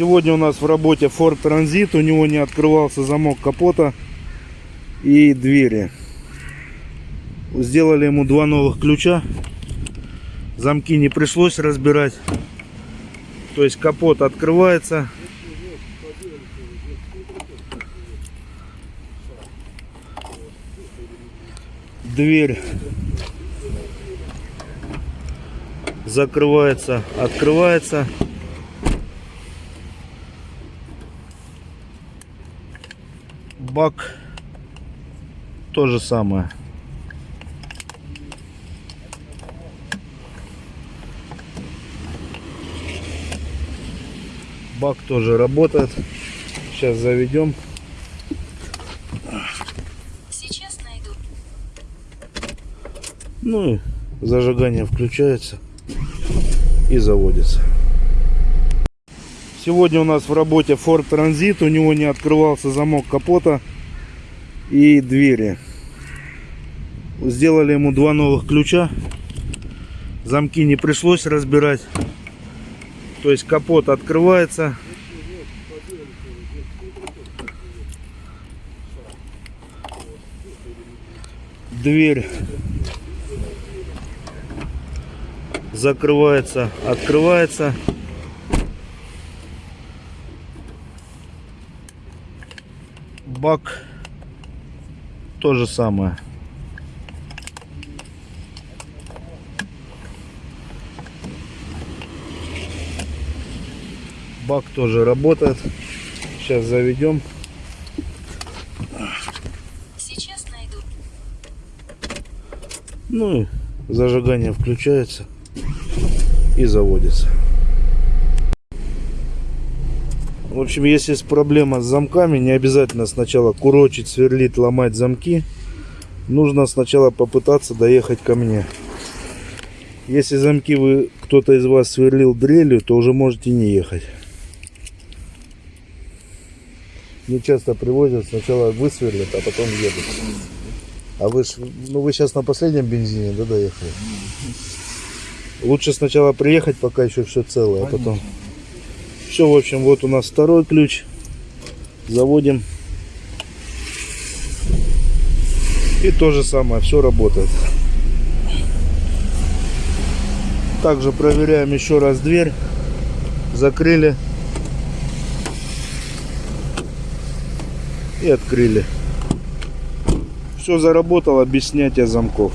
Сегодня у нас в работе Ford Transit. У него не открывался замок капота и двери. Сделали ему два новых ключа. Замки не пришлось разбирать. То есть капот открывается. Дверь закрывается, открывается. Бак то же самое. Бак тоже работает. Сейчас заведем. Сейчас найду. Ну и зажигание включается и заводится. Сегодня у нас в работе Ford Transit. У него не открывался замок капота и двери. Сделали ему два новых ключа. Замки не пришлось разбирать. То есть капот открывается. Дверь закрывается, открывается. Бак то же самое. Бак тоже работает. Сейчас заведем. Сейчас найду. Ну и зажигание включается и заводится. В общем, если есть проблема с замками, не обязательно сначала курочить, сверлить, ломать замки. Нужно сначала попытаться доехать ко мне. Если замки вы кто-то из вас сверлил дрелью, то уже можете не ехать. Мне часто привозят, сначала высверлят, а потом едут. А вы ж, ну вы сейчас на последнем бензине, да, доехали? Лучше сначала приехать, пока еще все целое, а потом. Все, в общем, вот у нас второй ключ. Заводим. И то же самое, все работает. Также проверяем еще раз дверь. Закрыли. И открыли. Все заработало без снятия замков.